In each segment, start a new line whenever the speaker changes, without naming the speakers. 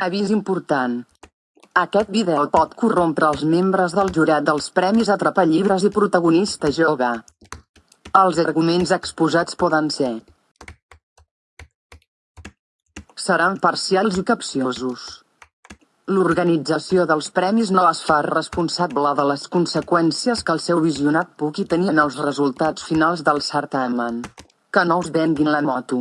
Avís important. Aquest vídeo pot corrompre els membres del jurat dels Premis Atrapallibres i Protagonista Jove. Els arguments exposats poden ser seran parcials i capciosos. L'organització dels premis no es fa responsable de les conseqüències que el seu visionat pugui tenir en els resultats finals del certamen. Que no us venguin la moto.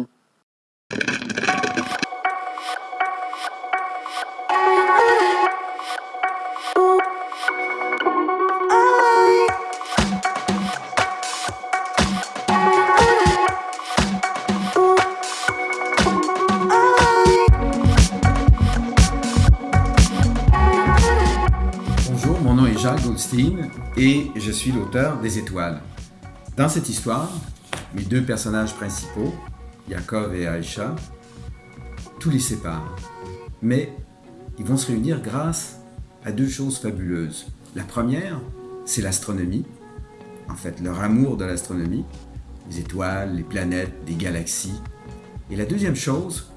Nom est Jacques Goldstein et je suis l'auteur des Étoiles. Dans cette histoire, mes deux personnages principaux, Yaakov et Aïcha, tout les sépare. Mais ils vont se réunir grâce à deux choses fabuleuses. La première, c'est l'astronomie, en fait leur amour de l'astronomie, les étoiles, les planètes, les galaxies. Et la deuxième chose,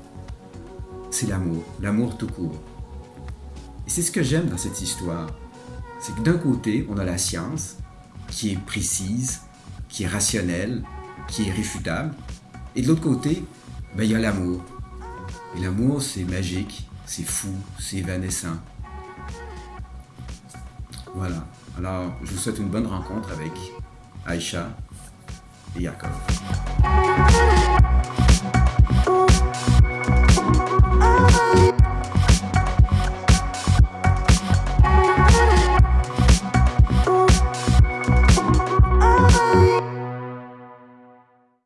c'est l'amour, l'amour tout court. Et c'est ce que j'aime dans cette histoire. C'est que d'un côté, on a la science, qui est précise, qui est rationnelle, qui est réfutable. Et de l'autre côté, ben, il y a l'amour. Et l'amour, c'est magique, c'est fou, c'est évanescent. Voilà. Alors, je vous souhaite une bonne rencontre avec Aïcha et Yaakov.